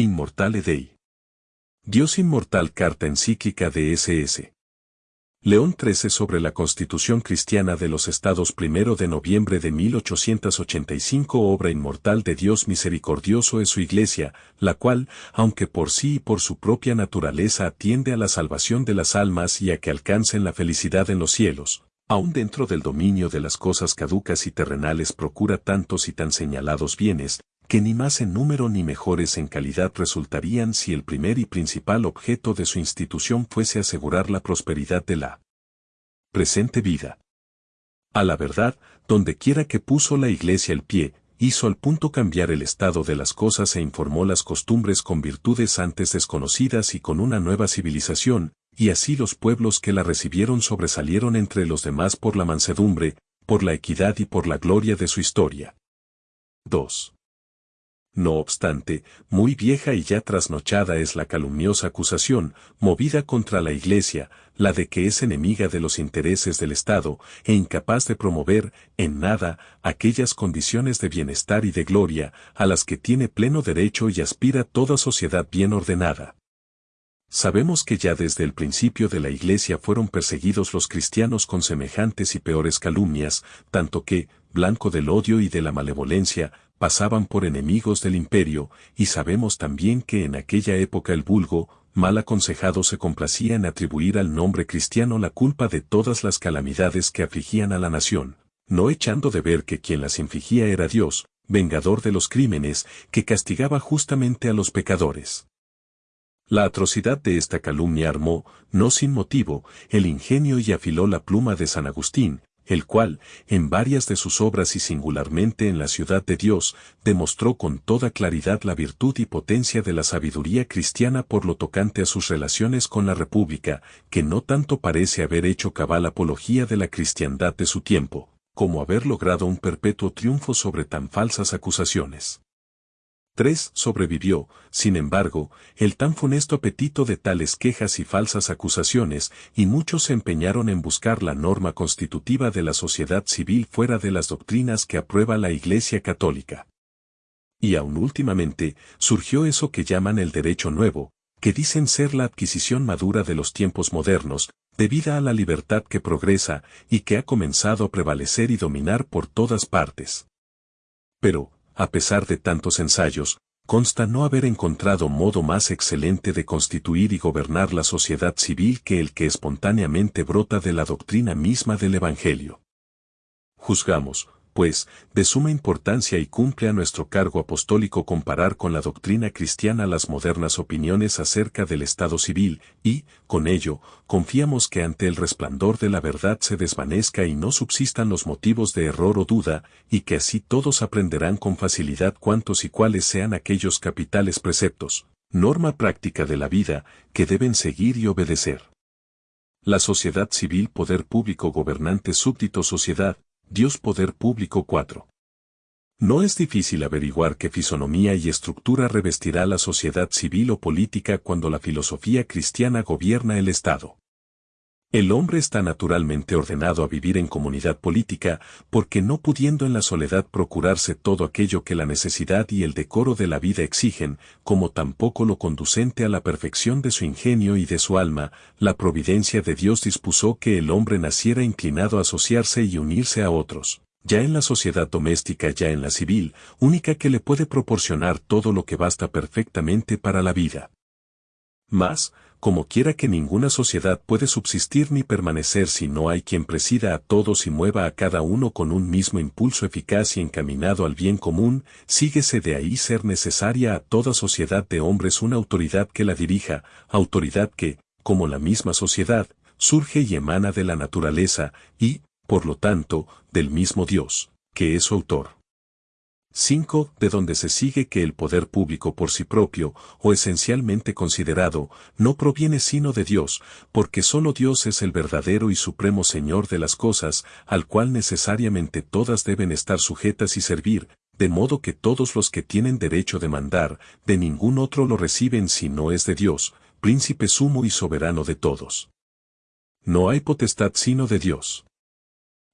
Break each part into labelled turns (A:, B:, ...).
A: Inmortale Dei. Dios Inmortal Carta Encíclica de SS. León XIII sobre la Constitución Cristiana de los Estados 1 de noviembre de 1885 Obra inmortal de Dios misericordioso es su Iglesia, la cual, aunque por sí y por su propia naturaleza atiende a la salvación de las almas y a que alcancen la felicidad en los cielos, aún dentro del dominio de las cosas caducas y terrenales procura tantos y tan señalados bienes, que ni más en número ni mejores en calidad resultarían si el primer y principal objeto de su institución fuese asegurar la prosperidad de la presente vida. A la verdad, donde quiera que puso la iglesia el pie, hizo al punto cambiar el estado de las cosas e informó las costumbres con virtudes antes desconocidas y con una nueva civilización, y así los pueblos que la recibieron sobresalieron entre los demás por la mansedumbre, por la equidad y por la gloria de su historia. 2. No obstante, muy vieja y ya trasnochada es la calumniosa acusación, movida contra la Iglesia, la de que es enemiga de los intereses del Estado e incapaz de promover, en nada, aquellas condiciones de bienestar y de gloria a las que tiene pleno derecho y aspira toda sociedad bien ordenada. Sabemos que ya desde el principio de la Iglesia fueron perseguidos los cristianos con semejantes y peores calumnias, tanto que, blanco del odio y de la malevolencia, pasaban por enemigos del imperio, y sabemos también que en aquella época el vulgo, mal aconsejado se complacía en atribuir al nombre cristiano la culpa de todas las calamidades que afligían a la nación, no echando de ver que quien las infligía era Dios, vengador de los crímenes, que castigaba justamente a los pecadores. La atrocidad de esta calumnia armó, no sin motivo, el ingenio y afiló la pluma de San Agustín, el cual, en varias de sus obras y singularmente en la ciudad de Dios, demostró con toda claridad la virtud y potencia de la sabiduría cristiana por lo tocante a sus relaciones con la República, que no tanto parece haber hecho cabal apología de la cristiandad de su tiempo, como haber logrado un perpetuo triunfo sobre tan falsas acusaciones. 3. Sobrevivió, sin embargo, el tan funesto apetito de tales quejas y falsas acusaciones, y muchos se empeñaron en buscar la norma constitutiva de la sociedad civil fuera de las doctrinas que aprueba la Iglesia Católica. Y aún últimamente, surgió eso que llaman el derecho nuevo, que dicen ser la adquisición madura de los tiempos modernos, debida a la libertad que progresa y que ha comenzado a prevalecer y dominar por todas partes. Pero, a pesar de tantos ensayos, consta no haber encontrado modo más excelente de constituir y gobernar la sociedad civil que el que espontáneamente brota de la doctrina misma del Evangelio. Juzgamos, pues, de suma importancia y cumple a nuestro cargo apostólico comparar con la doctrina cristiana las modernas opiniones acerca del Estado civil, y, con ello, confiamos que ante el resplandor de la verdad se desvanezca y no subsistan los motivos de error o duda, y que así todos aprenderán con facilidad cuántos y cuáles sean aquellos capitales preceptos, norma práctica de la vida, que deben seguir y obedecer. La sociedad civil poder público gobernante súbdito sociedad, Dios Poder Público 4. No es difícil averiguar qué fisonomía y estructura revestirá la sociedad civil o política cuando la filosofía cristiana gobierna el Estado. El hombre está naturalmente ordenado a vivir en comunidad política, porque no pudiendo en la soledad procurarse todo aquello que la necesidad y el decoro de la vida exigen, como tampoco lo conducente a la perfección de su ingenio y de su alma, la providencia de Dios dispuso que el hombre naciera inclinado a asociarse y unirse a otros, ya en la sociedad doméstica ya en la civil, única que le puede proporcionar todo lo que basta perfectamente para la vida. Más, como quiera que ninguna sociedad puede subsistir ni permanecer si no hay quien presida a todos y mueva a cada uno con un mismo impulso eficaz y encaminado al bien común, síguese de ahí ser necesaria a toda sociedad de hombres una autoridad que la dirija, autoridad que, como la misma sociedad, surge y emana de la naturaleza y, por lo tanto, del mismo Dios, que es su autor. 5. De donde se sigue que el poder público por sí propio, o esencialmente considerado, no proviene sino de Dios, porque sólo Dios es el verdadero y supremo Señor de las cosas, al cual necesariamente todas deben estar sujetas y servir, de modo que todos los que tienen derecho de mandar, de ningún otro lo reciben si no es de Dios, príncipe sumo y soberano de todos. No hay potestad sino de Dios.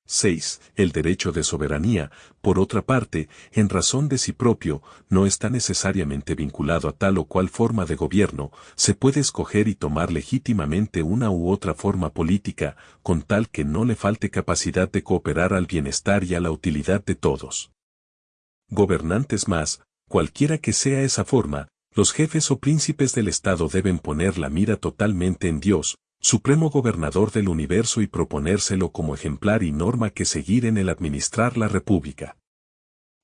A: 6. El derecho de soberanía, por otra parte, en razón de sí propio, no está necesariamente vinculado a tal o cual forma de gobierno, se puede escoger y tomar legítimamente una u otra forma política, con tal que no le falte capacidad de cooperar al bienestar y a la utilidad de todos. Gobernantes más, cualquiera que sea esa forma, los jefes o príncipes del Estado deben poner la mira totalmente en Dios, supremo gobernador del universo y proponérselo como ejemplar y norma que seguir en el administrar la república.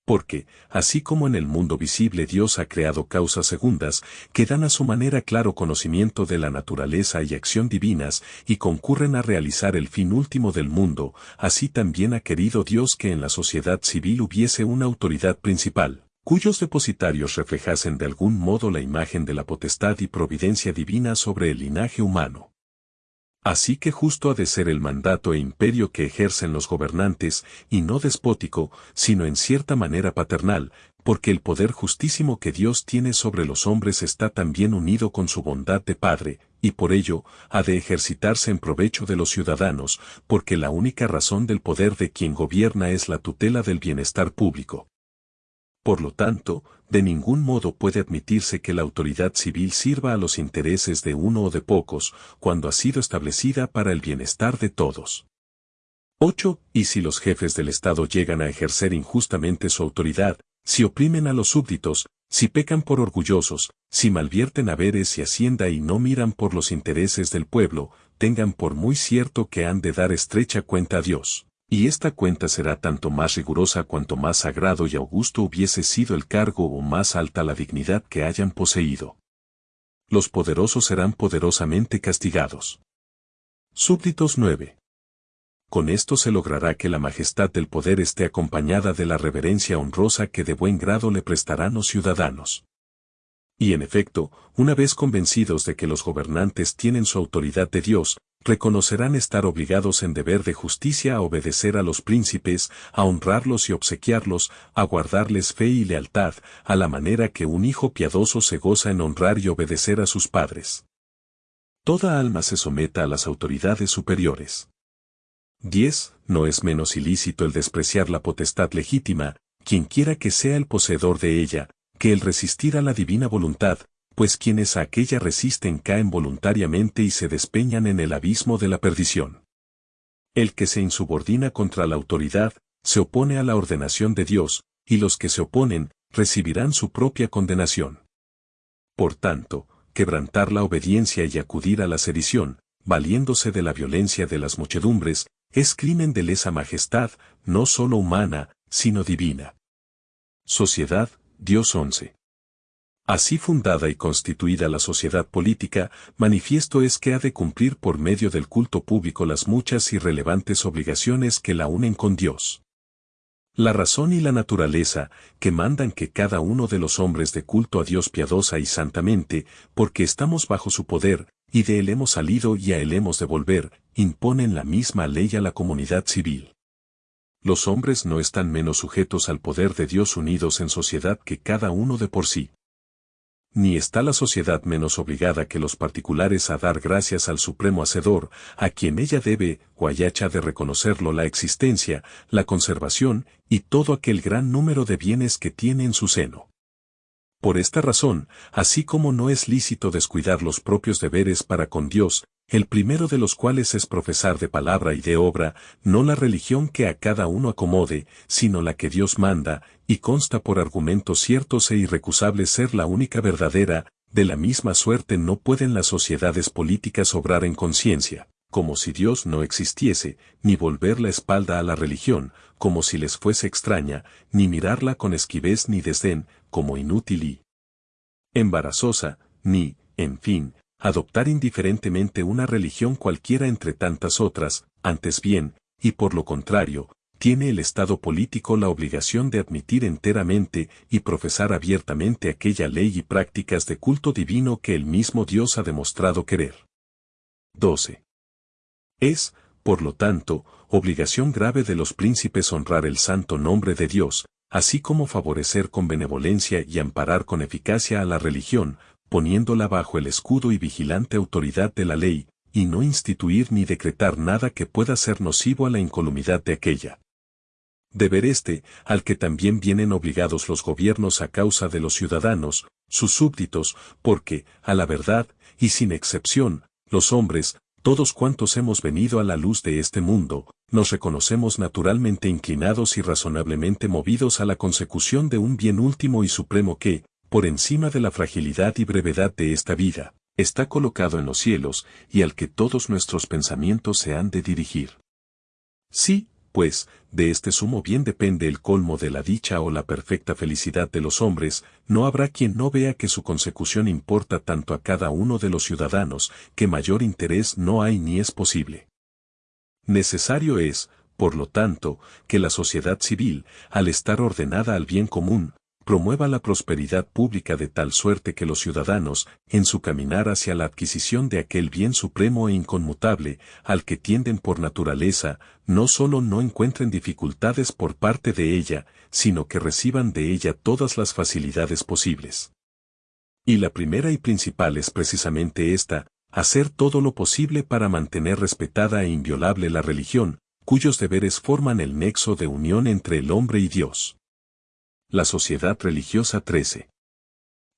A: Porque, así como en el mundo visible Dios ha creado causas segundas, que dan a su manera claro conocimiento de la naturaleza y acción divinas, y concurren a realizar el fin último del mundo, así también ha querido Dios que en la sociedad civil hubiese una autoridad principal, cuyos depositarios reflejasen de algún modo la imagen de la potestad y providencia divina sobre el linaje humano. Así que justo ha de ser el mandato e imperio que ejercen los gobernantes, y no despótico, sino en cierta manera paternal, porque el poder justísimo que Dios tiene sobre los hombres está también unido con su bondad de Padre, y por ello ha de ejercitarse en provecho de los ciudadanos, porque la única razón del poder de quien gobierna es la tutela del bienestar público. Por lo tanto, de ningún modo puede admitirse que la autoridad civil sirva a los intereses de uno o de pocos, cuando ha sido establecida para el bienestar de todos. 8. Y si los jefes del Estado llegan a ejercer injustamente su autoridad, si oprimen a los súbditos, si pecan por orgullosos, si malvierten haberes y hacienda y no miran por los intereses del pueblo, tengan por muy cierto que han de dar estrecha cuenta a Dios y esta cuenta será tanto más rigurosa cuanto más sagrado y augusto hubiese sido el cargo o más alta la dignidad que hayan poseído. Los poderosos serán poderosamente castigados. Súbditos 9. Con esto se logrará que la majestad del poder esté acompañada de la reverencia honrosa que de buen grado le prestarán los ciudadanos. Y en efecto, una vez convencidos de que los gobernantes tienen su autoridad de Dios, reconocerán estar obligados en deber de justicia a obedecer a los príncipes, a honrarlos y obsequiarlos, a guardarles fe y lealtad, a la manera que un hijo piadoso se goza en honrar y obedecer a sus padres. Toda alma se someta a las autoridades superiores. 10. No es menos ilícito el despreciar la potestad legítima, quienquiera que sea el poseedor de ella, que el resistir a la divina voluntad, pues quienes a aquella resisten caen voluntariamente y se despeñan en el abismo de la perdición. El que se insubordina contra la autoridad, se opone a la ordenación de Dios, y los que se oponen, recibirán su propia condenación. Por tanto, quebrantar la obediencia y acudir a la sedición, valiéndose de la violencia de las muchedumbres, es crimen de lesa majestad, no sólo humana, sino divina. Sociedad, Dios 11. Así fundada y constituida la sociedad política, manifiesto es que ha de cumplir por medio del culto público las muchas y relevantes obligaciones que la unen con Dios. La razón y la naturaleza, que mandan que cada uno de los hombres de culto a Dios piadosa y santamente, porque estamos bajo su poder, y de él hemos salido y a él hemos de volver, imponen la misma ley a la comunidad civil. Los hombres no están menos sujetos al poder de Dios unidos en sociedad que cada uno de por sí ni está la sociedad menos obligada que los particulares a dar gracias al Supremo Hacedor, a quien ella debe, o de reconocerlo la existencia, la conservación y todo aquel gran número de bienes que tiene en su seno. Por esta razón, así como no es lícito descuidar los propios deberes para con Dios, el primero de los cuales es profesar de palabra y de obra, no la religión que a cada uno acomode, sino la que Dios manda, y consta por argumentos ciertos e irrecusables ser la única verdadera, de la misma suerte no pueden las sociedades políticas obrar en conciencia, como si Dios no existiese, ni volver la espalda a la religión, como si les fuese extraña, ni mirarla con esquivez ni desdén, como inútil y embarazosa, ni, en fin, adoptar indiferentemente una religión cualquiera entre tantas otras, antes bien, y por lo contrario, tiene el Estado político la obligación de admitir enteramente y profesar abiertamente aquella ley y prácticas de culto divino que el mismo Dios ha demostrado querer. 12. Es, por lo tanto, obligación grave de los príncipes honrar el santo nombre de Dios, así como favorecer con benevolencia y amparar con eficacia a la religión, poniéndola bajo el escudo y vigilante autoridad de la ley, y no instituir ni decretar nada que pueda ser nocivo a la incolumidad de aquella. Deber este, al que también vienen obligados los gobiernos a causa de los ciudadanos, sus súbditos, porque, a la verdad, y sin excepción, los hombres, todos cuantos hemos venido a la luz de este mundo, nos reconocemos naturalmente inclinados y razonablemente movidos a la consecución de un bien último y supremo que, por encima de la fragilidad y brevedad de esta vida, está colocado en los cielos y al que todos nuestros pensamientos se han de dirigir. Sí, pues, de este sumo bien depende el colmo de la dicha o la perfecta felicidad de los hombres, no habrá quien no vea que su consecución importa tanto a cada uno de los ciudadanos, que mayor interés no hay ni es posible. Necesario es, por lo tanto, que la sociedad civil, al estar ordenada al bien común, promueva la prosperidad pública de tal suerte que los ciudadanos, en su caminar hacia la adquisición de aquel bien supremo e inconmutable, al que tienden por naturaleza, no solo no encuentren dificultades por parte de ella, sino que reciban de ella todas las facilidades posibles. Y la primera y principal es precisamente esta, hacer todo lo posible para mantener respetada e inviolable la religión, cuyos deberes forman el nexo de unión entre el hombre y Dios. La Sociedad Religiosa 13.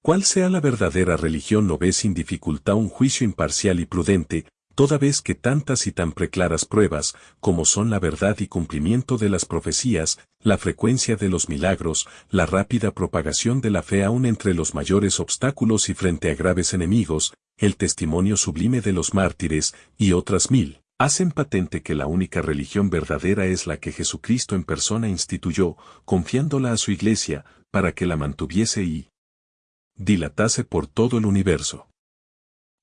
A: Cuál sea la verdadera religión no ve sin dificultad un juicio imparcial y prudente, toda vez que tantas y tan preclaras pruebas, como son la verdad y cumplimiento de las profecías, la frecuencia de los milagros, la rápida propagación de la fe aún entre los mayores obstáculos y frente a graves enemigos, el testimonio sublime de los mártires, y otras mil, hacen patente que la única religión verdadera es la que Jesucristo en persona instituyó, confiándola a su iglesia, para que la mantuviese y dilatase por todo el universo.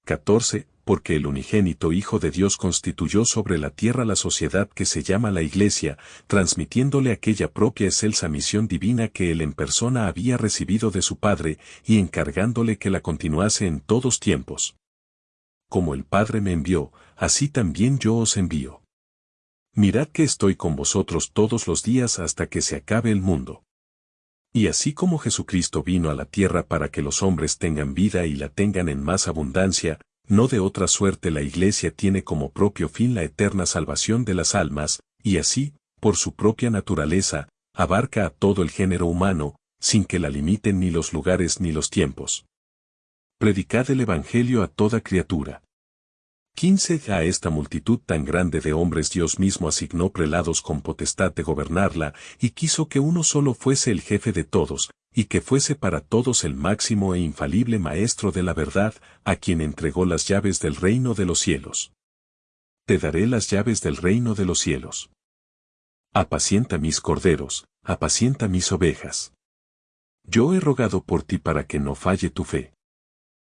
A: 14. Porque el unigénito Hijo de Dios constituyó sobre la tierra la sociedad que se llama la Iglesia, transmitiéndole aquella propia excelsa misión divina que él en persona había recibido de su Padre, y encargándole que la continuase en todos tiempos. Como el Padre me envió, así también yo os envío. Mirad que estoy con vosotros todos los días hasta que se acabe el mundo. Y así como Jesucristo vino a la tierra para que los hombres tengan vida y la tengan en más abundancia, no de otra suerte la Iglesia tiene como propio fin la eterna salvación de las almas, y así, por su propia naturaleza, abarca a todo el género humano, sin que la limiten ni los lugares ni los tiempos. Predicad el Evangelio a toda criatura. 15. A esta multitud tan grande de hombres Dios mismo asignó prelados con potestad de gobernarla, y quiso que uno solo fuese el jefe de todos, y que fuese para todos el máximo e infalible maestro de la verdad, a quien entregó las llaves del reino de los cielos. Te daré las llaves del reino de los cielos. Apacienta mis corderos, apacienta mis ovejas. Yo he rogado por ti para que no falle tu fe.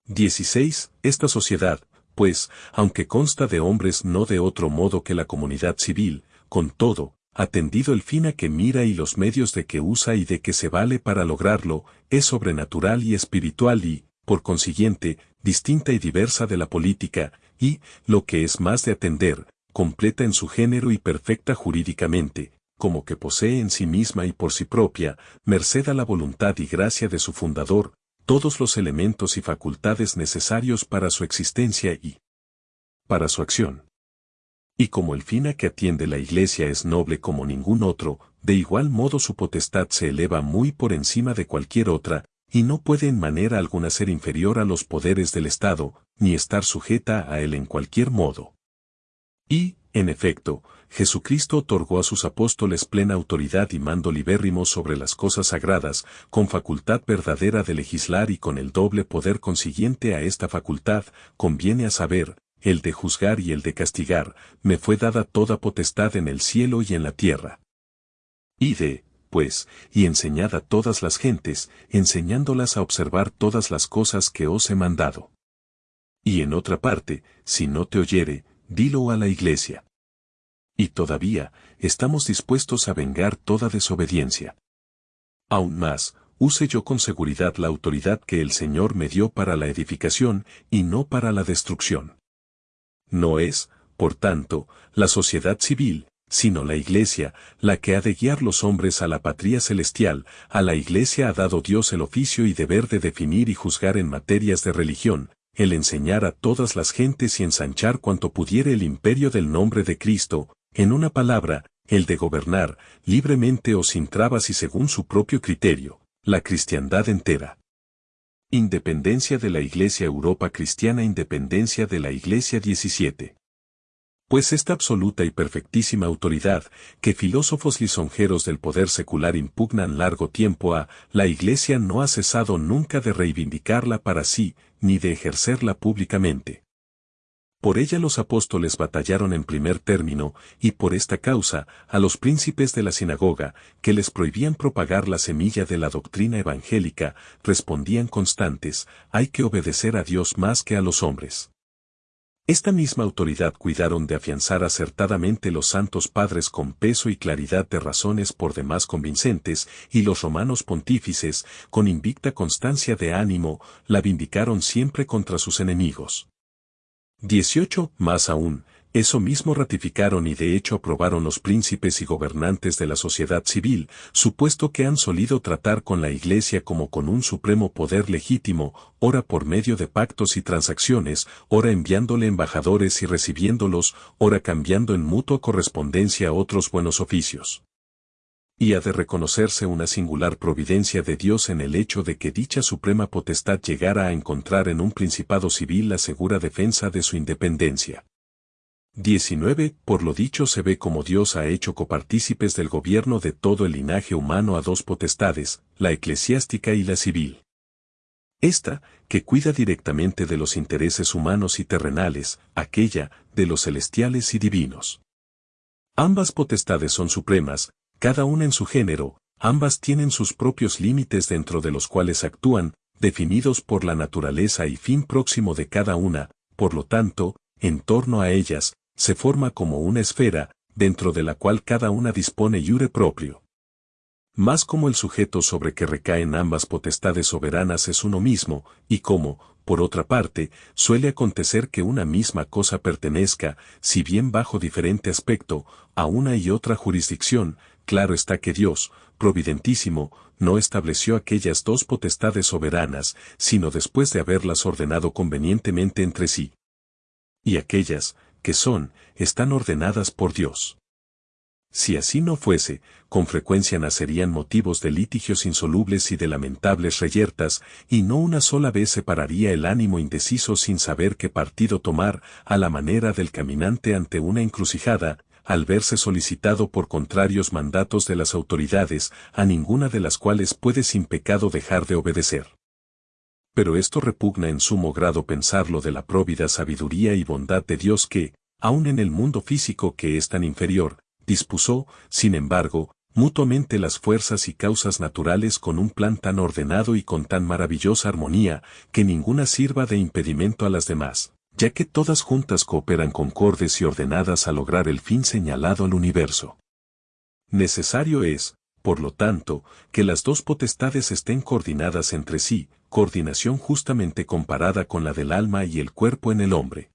A: 16. Esta sociedad, pues, aunque consta de hombres no de otro modo que la comunidad civil, con todo, atendido el fin a que mira y los medios de que usa y de que se vale para lograrlo, es sobrenatural y espiritual y, por consiguiente, distinta y diversa de la política, y, lo que es más de atender, completa en su género y perfecta jurídicamente, como que posee en sí misma y por sí propia, merced a la voluntad y gracia de su fundador, todos los elementos y facultades necesarios para su existencia y para su acción. Y como el fin a que atiende la Iglesia es noble como ningún otro, de igual modo su potestad se eleva muy por encima de cualquier otra, y no puede en manera alguna ser inferior a los poderes del Estado, ni estar sujeta a él en cualquier modo. Y, en efecto, Jesucristo otorgó a sus apóstoles plena autoridad y mando libérrimo sobre las cosas sagradas, con facultad verdadera de legislar y con el doble poder consiguiente a esta facultad, conviene a saber, el de juzgar y el de castigar, me fue dada toda potestad en el cielo y en la tierra. Y de, pues, y enseñad a todas las gentes, enseñándolas a observar todas las cosas que os he mandado. Y en otra parte, si no te oyere, dilo a la iglesia. Y todavía, estamos dispuestos a vengar toda desobediencia. Aún más, use yo con seguridad la autoridad que el Señor me dio para la edificación y no para la destrucción. No es, por tanto, la sociedad civil, sino la Iglesia, la que ha de guiar los hombres a la patria celestial, a la Iglesia ha dado Dios el oficio y deber de definir y juzgar en materias de religión, el enseñar a todas las gentes y ensanchar cuanto pudiere el imperio del nombre de Cristo, en una palabra, el de gobernar, libremente o sin trabas y según su propio criterio, la cristiandad entera. Independencia de la Iglesia Europa Cristiana Independencia de la Iglesia 17 pues esta absoluta y perfectísima autoridad, que filósofos lisonjeros del poder secular impugnan largo tiempo a, la Iglesia no ha cesado nunca de reivindicarla para sí, ni de ejercerla públicamente. Por ella los apóstoles batallaron en primer término, y por esta causa, a los príncipes de la sinagoga, que les prohibían propagar la semilla de la doctrina evangélica, respondían constantes, hay que obedecer a Dios más que a los hombres. Esta misma autoridad cuidaron de afianzar acertadamente los santos padres con peso y claridad de razones por demás convincentes, y los romanos pontífices, con invicta constancia de ánimo, la vindicaron siempre contra sus enemigos. 18. Más aún, eso mismo ratificaron y de hecho aprobaron los príncipes y gobernantes de la sociedad civil, supuesto que han solido tratar con la Iglesia como con un supremo poder legítimo, ora por medio de pactos y transacciones, ora enviándole embajadores y recibiéndolos, ora cambiando en mutua correspondencia otros buenos oficios. Y ha de reconocerse una singular providencia de Dios en el hecho de que dicha suprema potestad llegara a encontrar en un principado civil la segura defensa de su independencia. 19. Por lo dicho se ve como Dios ha hecho copartícipes del gobierno de todo el linaje humano a dos potestades, la eclesiástica y la civil. Esta, que cuida directamente de los intereses humanos y terrenales, aquella, de los celestiales y divinos. Ambas potestades son supremas, cada una en su género, ambas tienen sus propios límites dentro de los cuales actúan, definidos por la naturaleza y fin próximo de cada una, por lo tanto, en torno a ellas, se forma como una esfera, dentro de la cual cada una dispone yure propio. Más como el sujeto sobre que recaen ambas potestades soberanas es uno mismo, y como, por otra parte, suele acontecer que una misma cosa pertenezca, si bien bajo diferente aspecto, a una y otra jurisdicción, claro está que Dios, providentísimo, no estableció aquellas dos potestades soberanas, sino después de haberlas ordenado convenientemente entre sí. Y aquellas, que son, están ordenadas por Dios. Si así no fuese, con frecuencia nacerían motivos de litigios insolubles y de lamentables reyertas, y no una sola vez separaría el ánimo indeciso sin saber qué partido tomar, a la manera del caminante ante una encrucijada, al verse solicitado por contrarios mandatos de las autoridades, a ninguna de las cuales puede sin pecado dejar de obedecer. Pero esto repugna en sumo grado pensarlo de la próvida sabiduría y bondad de Dios que, aun en el mundo físico que es tan inferior, dispuso, sin embargo, mutuamente las fuerzas y causas naturales con un plan tan ordenado y con tan maravillosa armonía, que ninguna sirva de impedimento a las demás, ya que todas juntas cooperan concordes y ordenadas a lograr el fin señalado al universo. Necesario es, por lo tanto, que las dos potestades estén coordinadas entre sí, coordinación justamente comparada con la del alma y el cuerpo en el hombre.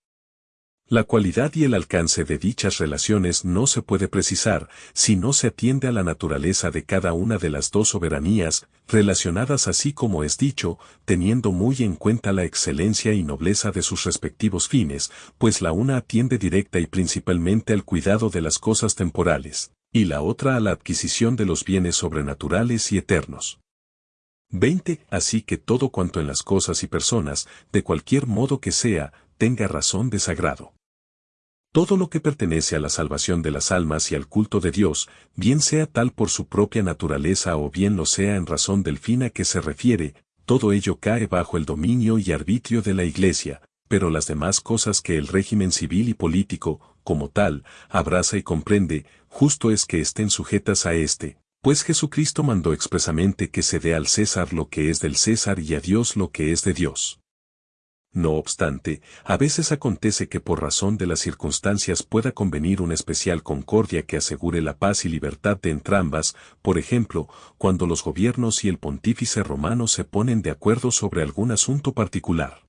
A: La cualidad y el alcance de dichas relaciones no se puede precisar si no se atiende a la naturaleza de cada una de las dos soberanías, relacionadas así como es dicho, teniendo muy en cuenta la excelencia y nobleza de sus respectivos fines, pues la una atiende directa y principalmente al cuidado de las cosas temporales, y la otra a la adquisición de los bienes sobrenaturales y eternos. 20. Así que todo cuanto en las cosas y personas, de cualquier modo que sea, tenga razón de sagrado. Todo lo que pertenece a la salvación de las almas y al culto de Dios, bien sea tal por su propia naturaleza o bien lo sea en razón del fin a que se refiere, todo ello cae bajo el dominio y arbitrio de la Iglesia, pero las demás cosas que el régimen civil y político, como tal, abraza y comprende, justo es que estén sujetas a éste, pues Jesucristo mandó expresamente que se dé al César lo que es del César y a Dios lo que es de Dios. No obstante, a veces acontece que por razón de las circunstancias pueda convenir una especial concordia que asegure la paz y libertad de entrambas, por ejemplo, cuando los gobiernos y el pontífice romano se ponen de acuerdo sobre algún asunto particular.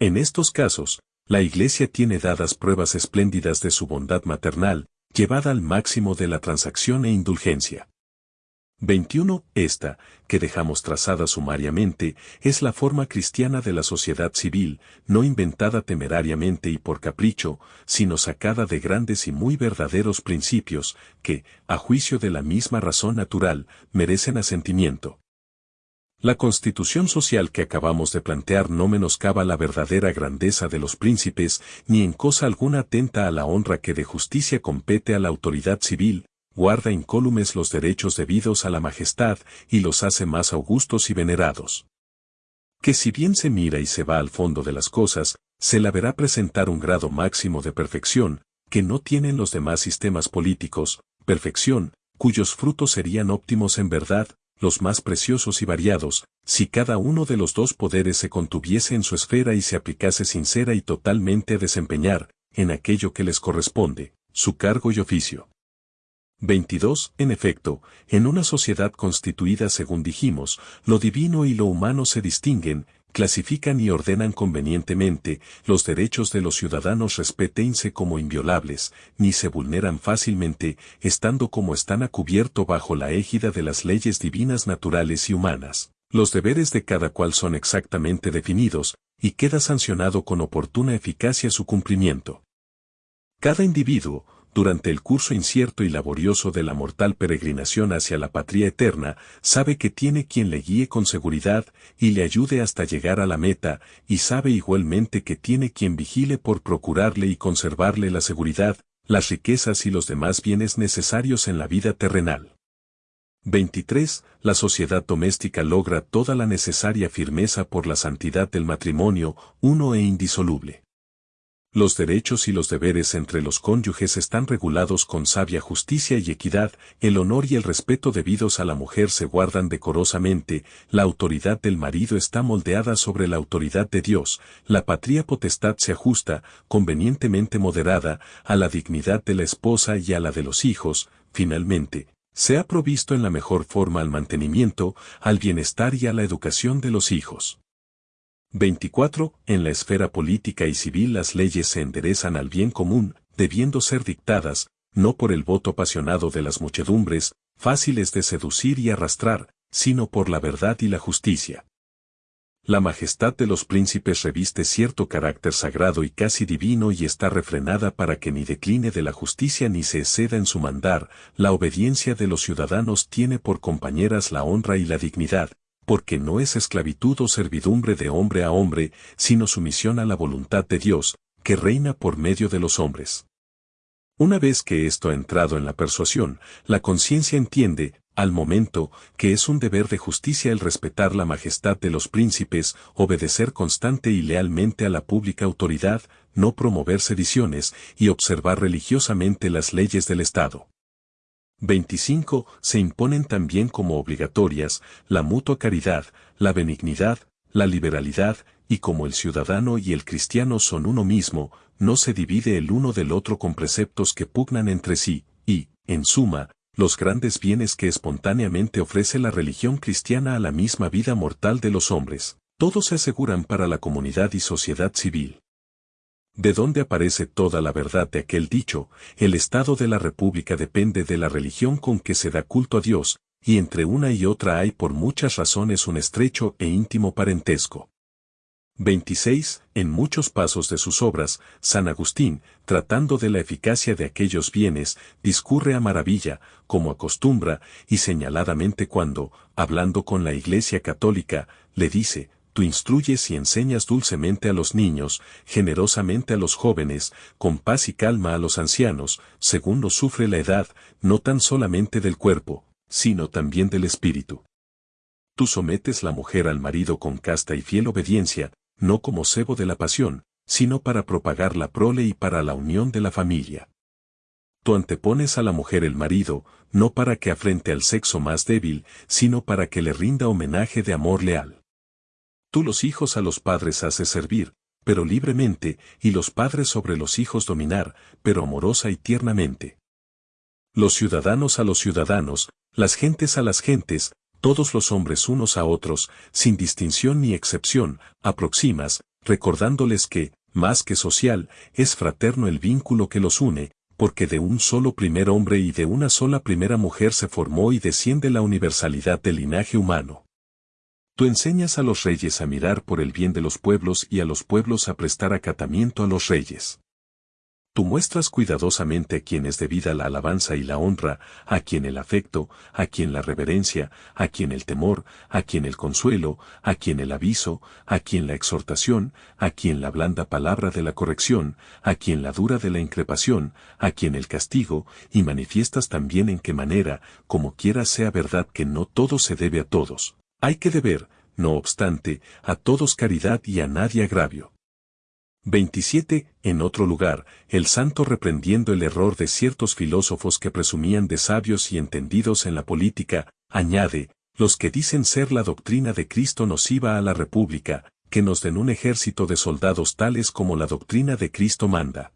A: En estos casos, la Iglesia tiene dadas pruebas espléndidas de su bondad maternal, llevada al máximo de la transacción e indulgencia. 21. Esta, que dejamos trazada sumariamente, es la forma cristiana de la sociedad civil, no inventada temerariamente y por capricho, sino sacada de grandes y muy verdaderos principios, que, a juicio de la misma razón natural, merecen asentimiento. La constitución social que acabamos de plantear no menoscaba la verdadera grandeza de los príncipes, ni en cosa alguna atenta a la honra que de justicia compete a la autoridad civil, guarda incólumes los derechos debidos a la majestad y los hace más augustos y venerados. Que si bien se mira y se va al fondo de las cosas, se la verá presentar un grado máximo de perfección, que no tienen los demás sistemas políticos, perfección, cuyos frutos serían óptimos en verdad, los más preciosos y variados, si cada uno de los dos poderes se contuviese en su esfera y se aplicase sincera y totalmente a desempeñar, en aquello que les corresponde, su cargo y oficio. 22. En efecto, en una sociedad constituida según dijimos, lo divino y lo humano se distinguen, clasifican y ordenan convenientemente, los derechos de los ciudadanos respetense como inviolables, ni se vulneran fácilmente, estando como están a cubierto bajo la égida de las leyes divinas naturales y humanas. Los deberes de cada cual son exactamente definidos, y queda sancionado con oportuna eficacia su cumplimiento. Cada individuo, durante el curso incierto y laborioso de la mortal peregrinación hacia la patria eterna, sabe que tiene quien le guíe con seguridad y le ayude hasta llegar a la meta, y sabe igualmente que tiene quien vigile por procurarle y conservarle la seguridad, las riquezas y los demás bienes necesarios en la vida terrenal. 23. La sociedad doméstica logra toda la necesaria firmeza por la santidad del matrimonio, uno e indisoluble. Los derechos y los deberes entre los cónyuges están regulados con sabia justicia y equidad, el honor y el respeto debidos a la mujer se guardan decorosamente, la autoridad del marido está moldeada sobre la autoridad de Dios, la patria potestad se ajusta, convenientemente moderada, a la dignidad de la esposa y a la de los hijos, finalmente, se ha provisto en la mejor forma al mantenimiento, al bienestar y a la educación de los hijos. 24. En la esfera política y civil las leyes se enderezan al bien común, debiendo ser dictadas, no por el voto apasionado de las muchedumbres, fáciles de seducir y arrastrar, sino por la verdad y la justicia. La majestad de los príncipes reviste cierto carácter sagrado y casi divino y está refrenada para que ni decline de la justicia ni se exceda en su mandar, la obediencia de los ciudadanos tiene por compañeras la honra y la dignidad, porque no es esclavitud o servidumbre de hombre a hombre, sino sumisión a la voluntad de Dios, que reina por medio de los hombres. Una vez que esto ha entrado en la persuasión, la conciencia entiende, al momento, que es un deber de justicia el respetar la majestad de los príncipes, obedecer constante y lealmente a la pública autoridad, no promover sediciones y observar religiosamente las leyes del Estado. 25. Se imponen también como obligatorias la mutua caridad, la benignidad, la liberalidad, y como el ciudadano y el cristiano son uno mismo, no se divide el uno del otro con preceptos que pugnan entre sí, y, en suma, los grandes bienes que espontáneamente ofrece la religión cristiana a la misma vida mortal de los hombres, todos se aseguran para la comunidad y sociedad civil de dónde aparece toda la verdad de aquel dicho, el estado de la república depende de la religión con que se da culto a Dios, y entre una y otra hay por muchas razones un estrecho e íntimo parentesco. 26. En muchos pasos de sus obras, San Agustín, tratando de la eficacia de aquellos bienes, discurre a maravilla, como acostumbra, y señaladamente cuando, hablando con la Iglesia católica, le dice, tú instruyes y enseñas dulcemente a los niños, generosamente a los jóvenes, con paz y calma a los ancianos, según lo sufre la edad, no tan solamente del cuerpo, sino también del espíritu. Tú sometes la mujer al marido con casta y fiel obediencia, no como cebo de la pasión, sino para propagar la prole y para la unión de la familia. Tú antepones a la mujer el marido, no para que afrente al sexo más débil, sino para que le rinda homenaje de amor leal. Tú los hijos a los padres haces servir, pero libremente, y los padres sobre los hijos dominar, pero amorosa y tiernamente. Los ciudadanos a los ciudadanos, las gentes a las gentes, todos los hombres unos a otros, sin distinción ni excepción, aproximas, recordándoles que, más que social, es fraterno el vínculo que los une, porque de un solo primer hombre y de una sola primera mujer se formó y desciende la universalidad del linaje humano. Tú enseñas a los reyes a mirar por el bien de los pueblos y a los pueblos a prestar acatamiento a los reyes. Tú muestras cuidadosamente a quien es debida la alabanza y la honra, a quien el afecto, a quien la reverencia, a quien el temor, a quien el consuelo, a quien el aviso, a quien la exhortación, a quien la blanda palabra de la corrección, a quien la dura de la increpación, a quien el castigo, y manifiestas también en qué manera, como quiera sea verdad que no todo se debe a todos. Hay que deber, no obstante, a todos caridad y a nadie agravio. 27. En otro lugar, el santo reprendiendo el error de ciertos filósofos que presumían de sabios y entendidos en la política, añade, los que dicen ser la doctrina de Cristo nociva a la República, que nos den un ejército de soldados tales como la doctrina de Cristo manda.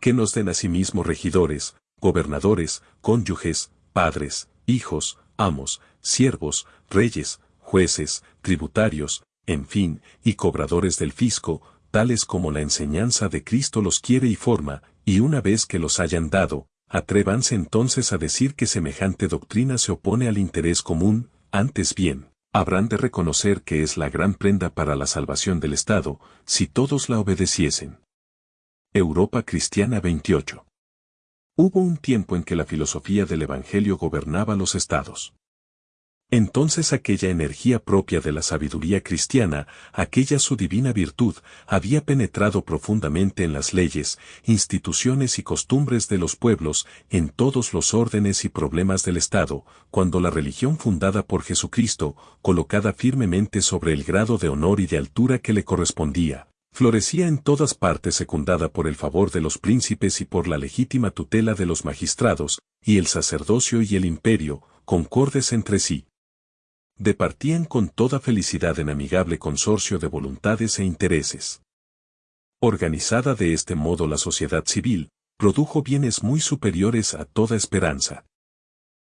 A: Que nos den asimismo regidores, gobernadores, cónyuges, padres, hijos, amos, siervos, reyes, jueces, tributarios, en fin, y cobradores del fisco, tales como la enseñanza de Cristo los quiere y forma, y una vez que los hayan dado, atrévanse entonces a decir que semejante doctrina se opone al interés común, antes bien, habrán de reconocer que es la gran prenda para la salvación del Estado, si todos la obedeciesen. Europa Cristiana 28. Hubo un tiempo en que la filosofía del Evangelio gobernaba los estados. Entonces aquella energía propia de la sabiduría cristiana, aquella su divina virtud, había penetrado profundamente en las leyes, instituciones y costumbres de los pueblos, en todos los órdenes y problemas del Estado, cuando la religión fundada por Jesucristo, colocada firmemente sobre el grado de honor y de altura que le correspondía, florecía en todas partes secundada por el favor de los príncipes y por la legítima tutela de los magistrados, y el sacerdocio y el imperio, concordes entre sí departían con toda felicidad en amigable consorcio de voluntades e intereses. Organizada de este modo la sociedad civil, produjo bienes muy superiores a toda esperanza.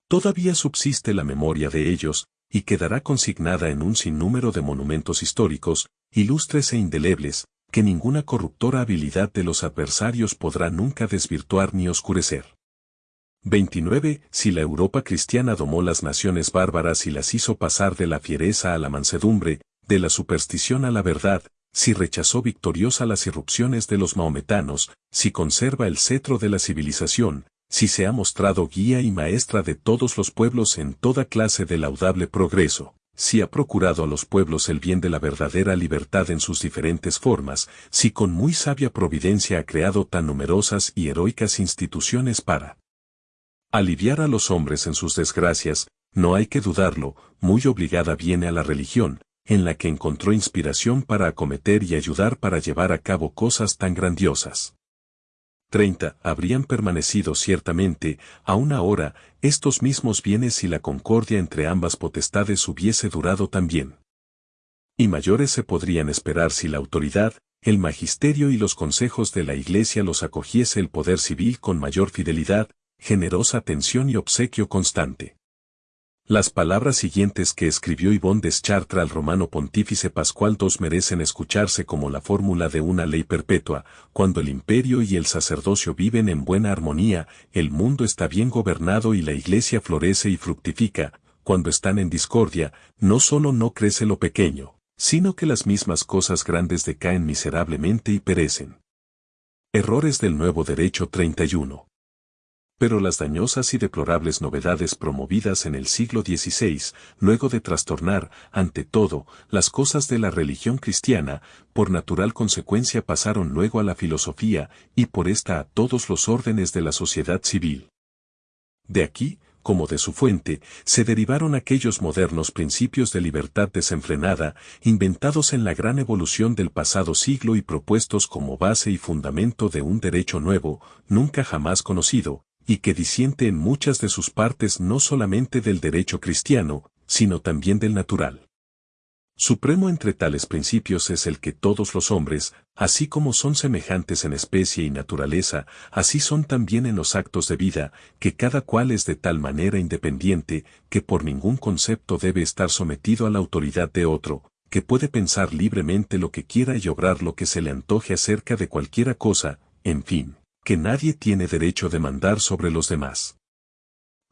A: Todavía subsiste la memoria de ellos, y quedará consignada en un sinnúmero de monumentos históricos, ilustres e indelebles, que ninguna corruptora habilidad de los adversarios podrá nunca desvirtuar ni oscurecer. 29. Si la Europa cristiana domó las naciones bárbaras y las hizo pasar de la fiereza a la mansedumbre, de la superstición a la verdad, si rechazó victoriosa las irrupciones de los maometanos, si conserva el cetro de la civilización, si se ha mostrado guía y maestra de todos los pueblos en toda clase de laudable progreso, si ha procurado a los pueblos el bien de la verdadera libertad en sus diferentes formas, si con muy sabia providencia ha creado tan numerosas y heroicas instituciones para Aliviar a los hombres en sus desgracias, no hay que dudarlo, muy obligada viene a la religión, en la que encontró inspiración para acometer y ayudar para llevar a cabo cosas tan grandiosas. 30. Habrían permanecido ciertamente, aún ahora, estos mismos bienes si la concordia entre ambas potestades hubiese durado también. Y mayores se podrían esperar si la autoridad, el magisterio y los consejos de la Iglesia los acogiese el poder civil con mayor fidelidad, generosa atención y obsequio constante. Las palabras siguientes que escribió Yvonne Deschartres al romano pontífice Pascual II merecen escucharse como la fórmula de una ley perpetua, cuando el imperio y el sacerdocio viven en buena armonía, el mundo está bien gobernado y la iglesia florece y fructifica, cuando están en discordia, no solo no crece lo pequeño, sino que las mismas cosas grandes decaen miserablemente y perecen. Errores del Nuevo Derecho 31 pero las dañosas y deplorables novedades promovidas en el siglo XVI, luego de trastornar, ante todo, las cosas de la religión cristiana, por natural consecuencia pasaron luego a la filosofía, y por esta a todos los órdenes de la sociedad civil. De aquí, como de su fuente, se derivaron aquellos modernos principios de libertad desenfrenada, inventados en la gran evolución del pasado siglo y propuestos como base y fundamento de un derecho nuevo, nunca jamás conocido, y que disiente en muchas de sus partes no solamente del derecho cristiano, sino también del natural. Supremo entre tales principios es el que todos los hombres, así como son semejantes en especie y naturaleza, así son también en los actos de vida, que cada cual es de tal manera independiente, que por ningún concepto debe estar sometido a la autoridad de otro, que puede pensar libremente lo que quiera y obrar lo que se le antoje acerca de cualquiera cosa, en fin, que nadie tiene derecho de mandar sobre los demás.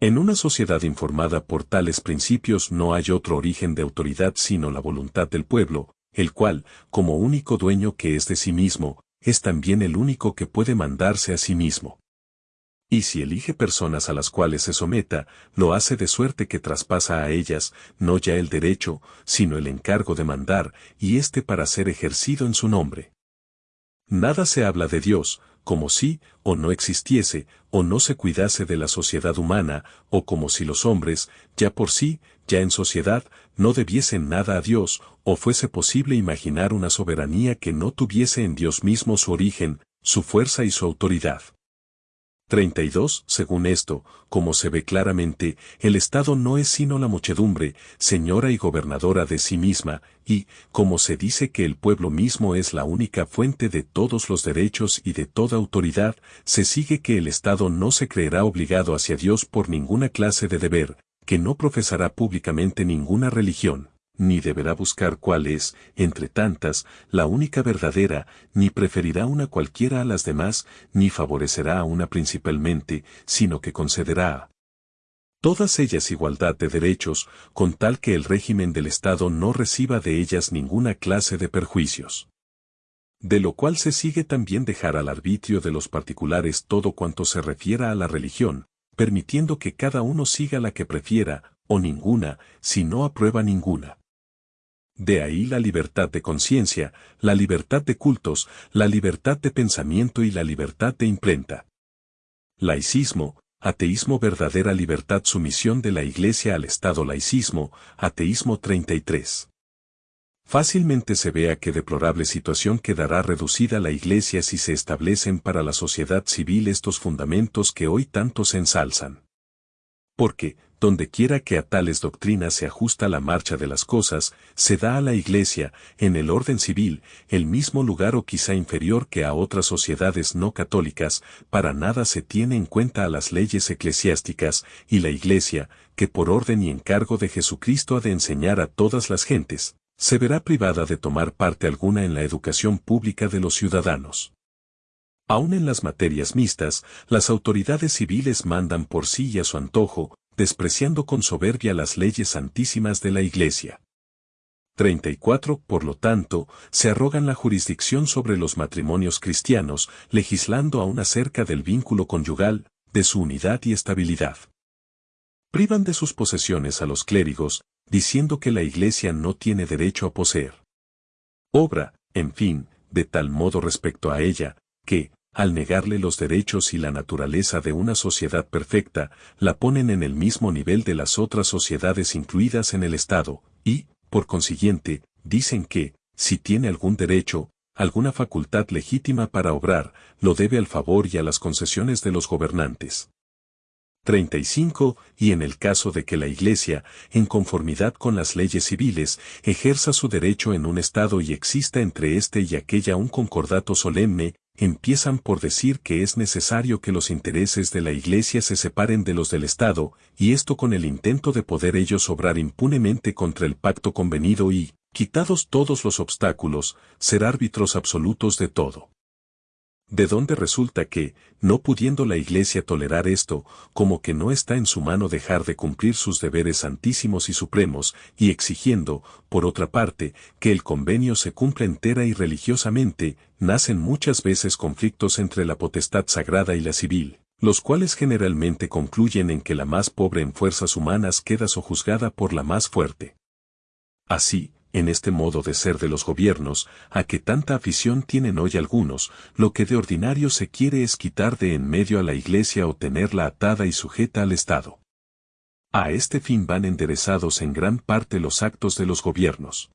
A: En una sociedad informada por tales principios no hay otro origen de autoridad sino la voluntad del pueblo, el cual, como único dueño que es de sí mismo, es también el único que puede mandarse a sí mismo. Y si elige personas a las cuales se someta, lo hace de suerte que traspasa a ellas, no ya el derecho, sino el encargo de mandar, y éste para ser ejercido en su nombre. Nada se habla de Dios, como si, o no existiese, o no se cuidase de la sociedad humana, o como si los hombres, ya por sí, ya en sociedad, no debiesen nada a Dios, o fuese posible imaginar una soberanía que no tuviese en Dios mismo su origen, su fuerza y su autoridad. 32. Según esto, como se ve claramente, el Estado no es sino la muchedumbre, señora y gobernadora de sí misma, y, como se dice que el pueblo mismo es la única fuente de todos los derechos y de toda autoridad, se sigue que el Estado no se creerá obligado hacia Dios por ninguna clase de deber, que no profesará públicamente ninguna religión, ni deberá buscar cuál es, entre tantas, la única verdadera, ni preferirá una cualquiera a las demás, ni favorecerá a una principalmente, sino que concederá a todas ellas igualdad de derechos, con tal que el régimen del Estado no reciba de ellas ninguna clase de perjuicios. De lo cual se sigue también dejar al arbitrio de los particulares todo cuanto se refiera a la religión, permitiendo que cada uno siga la que prefiera, o ninguna, si no aprueba ninguna. De ahí la libertad de conciencia, la libertad de cultos, la libertad de pensamiento y la libertad de imprenta. Laicismo, ateísmo verdadera libertad sumisión de la Iglesia al Estado laicismo, ateísmo 33. Fácilmente se ve a qué deplorable situación quedará reducida la Iglesia si se establecen para la sociedad civil estos fundamentos que hoy tanto se ensalzan. Porque, donde quiera que a tales doctrinas se ajusta la marcha de las cosas, se da a la Iglesia, en el orden civil, el mismo lugar o quizá inferior que a otras sociedades no católicas, para nada se tiene en cuenta a las leyes eclesiásticas, y la Iglesia, que por orden y encargo de Jesucristo ha de enseñar a todas las gentes, se verá privada de tomar parte alguna en la educación pública de los ciudadanos. Aún en las materias mixtas, las autoridades civiles mandan por sí y a su antojo, despreciando con soberbia las leyes santísimas de la Iglesia. 34. Por lo tanto, se arrogan la jurisdicción sobre los matrimonios cristianos, legislando aún acerca del vínculo conyugal, de su unidad y estabilidad. Privan de sus posesiones a los clérigos, diciendo que la Iglesia no tiene derecho a poseer. Obra, en fin, de tal modo respecto a ella, que, al negarle los derechos y la naturaleza de una sociedad perfecta, la ponen en el mismo nivel de las otras sociedades incluidas en el Estado, y, por consiguiente, dicen que, si tiene algún derecho, alguna facultad legítima para obrar, lo debe al favor y a las concesiones de los gobernantes. 35. Y en el caso de que la Iglesia, en conformidad con las leyes civiles, ejerza su derecho en un Estado y exista entre éste y aquella un concordato solemne, empiezan por decir que es necesario que los intereses de la Iglesia se separen de los del Estado, y esto con el intento de poder ellos obrar impunemente contra el pacto convenido y, quitados todos los obstáculos, ser árbitros absolutos de todo. De dónde resulta que, no pudiendo la Iglesia tolerar esto, como que no está en su mano dejar de cumplir sus deberes santísimos y supremos, y exigiendo, por otra parte, que el convenio se cumpla entera y religiosamente, nacen muchas veces conflictos entre la potestad sagrada y la civil, los cuales generalmente concluyen en que la más pobre en fuerzas humanas queda sojuzgada por la más fuerte. Así, en este modo de ser de los gobiernos, a que tanta afición tienen hoy algunos, lo que de ordinario se quiere es quitar de en medio a la Iglesia o tenerla atada y sujeta al Estado. A este fin van enderezados en gran parte los actos de los gobiernos.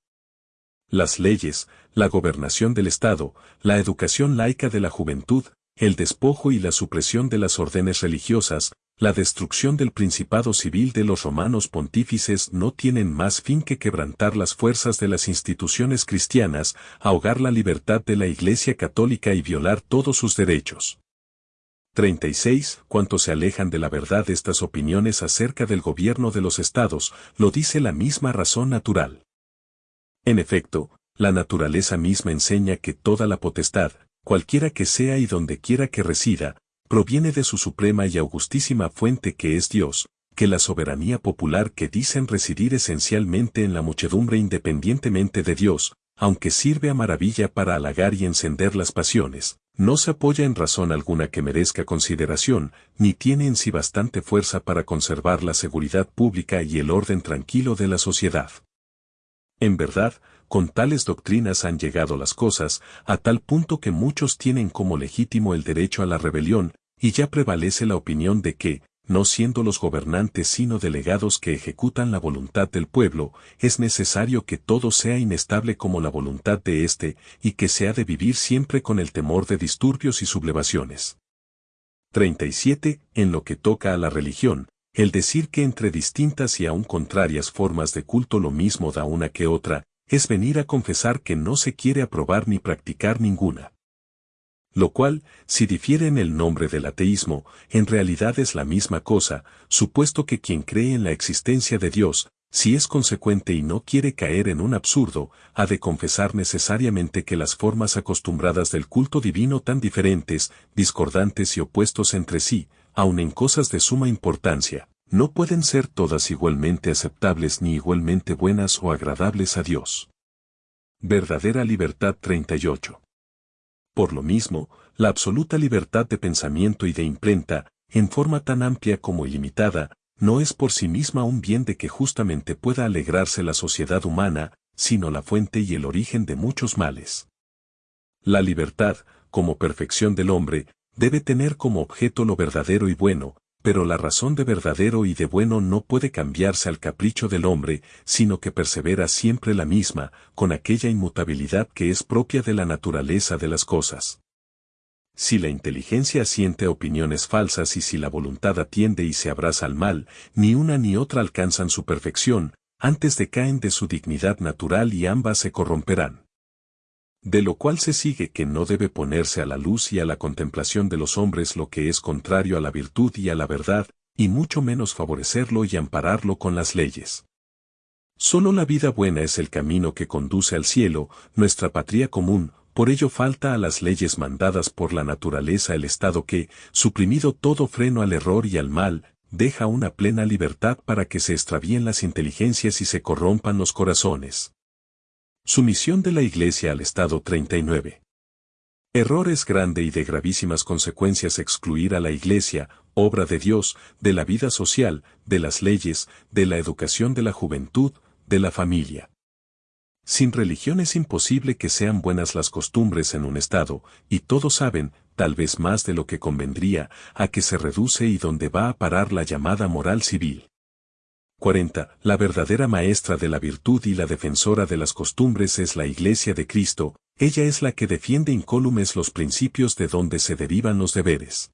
A: Las leyes, la gobernación del Estado, la educación laica de la juventud, el despojo y la supresión de las órdenes religiosas, la destrucción del principado civil de los romanos pontífices no tienen más fin que quebrantar las fuerzas de las instituciones cristianas, ahogar la libertad de la Iglesia católica y violar todos sus derechos. 36. Cuanto se alejan de la verdad estas opiniones acerca del gobierno de los estados, lo dice la misma razón natural. En efecto, la naturaleza misma enseña que toda la potestad, cualquiera que sea y donde quiera que resida, proviene de su suprema y augustísima fuente que es Dios, que la soberanía popular que dicen residir esencialmente en la muchedumbre independientemente de Dios, aunque sirve a maravilla para halagar y encender las pasiones, no se apoya en razón alguna que merezca consideración, ni tiene en sí bastante fuerza para conservar la seguridad pública y el orden tranquilo de la sociedad. En verdad, con tales doctrinas han llegado las cosas, a tal punto que muchos tienen como legítimo el derecho a la rebelión, y ya prevalece la opinión de que, no siendo los gobernantes sino delegados que ejecutan la voluntad del pueblo, es necesario que todo sea inestable como la voluntad de éste, y que se ha de vivir siempre con el temor de disturbios y sublevaciones. 37. En lo que toca a la religión, el decir que entre distintas y aún contrarias formas de culto lo mismo da una que otra, es venir a confesar que no se quiere aprobar ni practicar ninguna lo cual, si difiere en el nombre del ateísmo, en realidad es la misma cosa, supuesto que quien cree en la existencia de Dios, si es consecuente y no quiere caer en un absurdo, ha de confesar necesariamente que las formas acostumbradas del culto divino tan diferentes, discordantes y opuestos entre sí, aun en cosas de suma importancia, no pueden ser todas igualmente aceptables ni igualmente buenas o agradables a Dios. Verdadera Libertad 38 por lo mismo, la absoluta libertad de pensamiento y de imprenta, en forma tan amplia como ilimitada, no es por sí misma un bien de que justamente pueda alegrarse la sociedad humana, sino la fuente y el origen de muchos males. La libertad, como perfección del hombre, debe tener como objeto lo verdadero y bueno, pero la razón de verdadero y de bueno no puede cambiarse al capricho del hombre, sino que persevera siempre la misma, con aquella inmutabilidad que es propia de la naturaleza de las cosas. Si la inteligencia siente opiniones falsas y si la voluntad atiende y se abraza al mal, ni una ni otra alcanzan su perfección, antes decaen de su dignidad natural y ambas se corromperán de lo cual se sigue que no debe ponerse a la luz y a la contemplación de los hombres lo que es contrario a la virtud y a la verdad, y mucho menos favorecerlo y ampararlo con las leyes. Solo la vida buena es el camino que conduce al cielo, nuestra patria común, por ello falta a las leyes mandadas por la naturaleza el Estado que, suprimido todo freno al error y al mal, deja una plena libertad para que se extravíen las inteligencias y se corrompan los corazones. Sumisión de la Iglesia al Estado 39. Error es grande y de gravísimas consecuencias excluir a la Iglesia, obra de Dios, de la vida social, de las leyes, de la educación de la juventud, de la familia. Sin religión es imposible que sean buenas las costumbres en un Estado, y todos saben, tal vez más de lo que convendría, a que se reduce y donde va a parar la llamada moral civil. 40. La verdadera maestra de la virtud y la defensora de las costumbres es la Iglesia de Cristo, ella es la que defiende incólumes los principios de donde se derivan los deberes.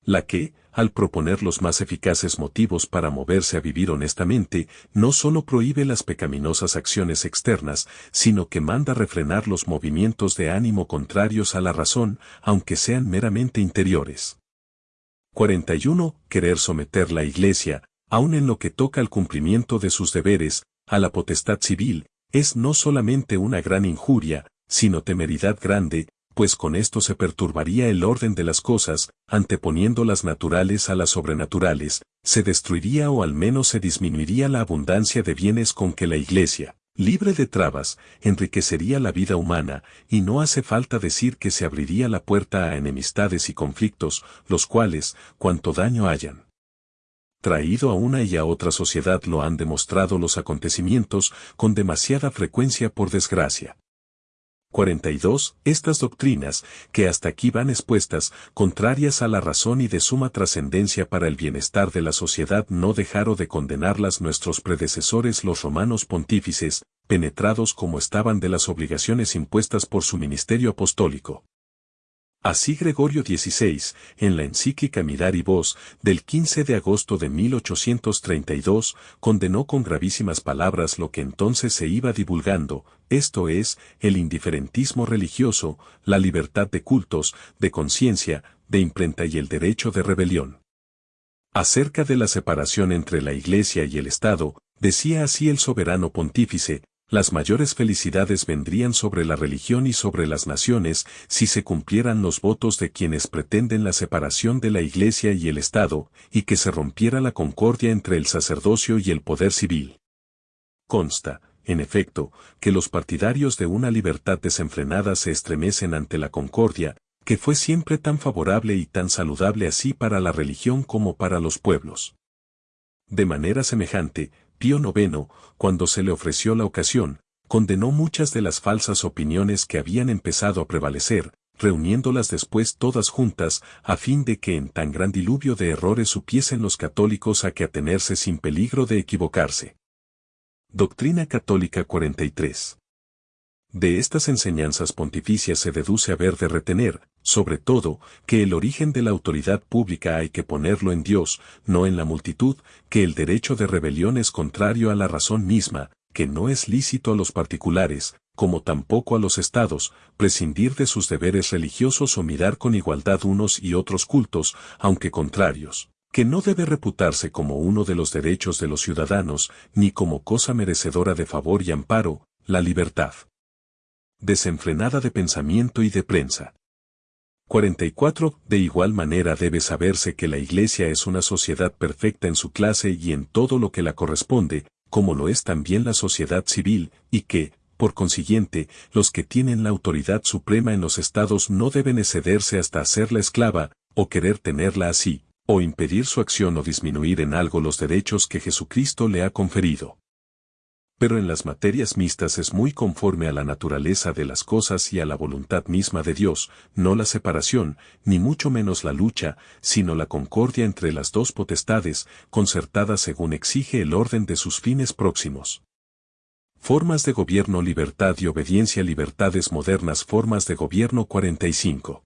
A: La que, al proponer los más eficaces motivos para moverse a vivir honestamente, no solo prohíbe las pecaminosas acciones externas, sino que manda refrenar los movimientos de ánimo contrarios a la razón, aunque sean meramente interiores. 41. Querer someter la Iglesia, aun en lo que toca al cumplimiento de sus deberes, a la potestad civil, es no solamente una gran injuria, sino temeridad grande, pues con esto se perturbaría el orden de las cosas, anteponiendo las naturales a las sobrenaturales, se destruiría o al menos se disminuiría la abundancia de bienes con que la Iglesia, libre de trabas, enriquecería la vida humana, y no hace falta decir que se abriría la puerta a enemistades y conflictos, los cuales, cuanto daño hayan traído a una y a otra sociedad lo han demostrado los acontecimientos con demasiada frecuencia por desgracia. 42. Estas doctrinas, que hasta aquí van expuestas, contrarias a la razón y de suma trascendencia para el bienestar de la sociedad, no dejaron de condenarlas nuestros predecesores los romanos pontífices, penetrados como estaban de las obligaciones impuestas por su ministerio apostólico. Así Gregorio XVI, en la encíclica Mirar y Voz, del 15 de agosto de 1832, condenó con gravísimas palabras lo que entonces se iba divulgando, esto es, el indiferentismo religioso, la libertad de cultos, de conciencia, de imprenta y el derecho de rebelión. Acerca de la separación entre la Iglesia y el Estado, decía así el soberano pontífice, Las mayores felicidades vendrían sobre la religión y sobre las naciones si se cumplieran los votos de quienes pretenden la separación de la Iglesia y el Estado, y que se rompiera la concordia entre el sacerdocio y el poder civil. Consta, en efecto, que los partidarios de una libertad desenfrenada se estremecen ante la concordia, que fue siempre tan favorable y tan saludable así para la religión como para los pueblos. De manera semejante, Pío IX, cuando se le ofreció la ocasión, condenó muchas de las falsas opiniones que habían empezado a prevalecer, reuniéndolas después todas juntas, a fin de que en tan gran diluvio de errores supiesen los católicos a que atenerse sin peligro de equivocarse. Doctrina Católica 43 de estas enseñanzas pontificias se deduce haber de retener, sobre todo, que el origen de la autoridad pública hay que ponerlo en Dios, no en la multitud, que el derecho de rebelión es contrario a la razón misma, que no es lícito a los particulares, como tampoco a los estados, prescindir de sus deberes religiosos o mirar con igualdad unos y otros cultos, aunque contrarios, que no debe reputarse como uno de los derechos de los ciudadanos, ni como cosa merecedora de favor y amparo, la libertad desenfrenada de pensamiento y de prensa. 44. De igual manera debe saberse que la Iglesia es una sociedad perfecta en su clase y en todo lo que la corresponde, como lo es también la sociedad civil, y que, por consiguiente, los que tienen la autoridad suprema en los estados no deben excederse hasta hacerla esclava, o querer tenerla así, o impedir su acción o disminuir en algo los derechos que Jesucristo le ha conferido pero en las materias mixtas es muy conforme a la naturaleza de las cosas y a la voluntad misma de Dios, no la separación, ni mucho menos la lucha, sino la concordia entre las dos potestades, concertada según exige el orden de sus fines próximos. Formas de gobierno libertad y obediencia libertades modernas formas de gobierno 45.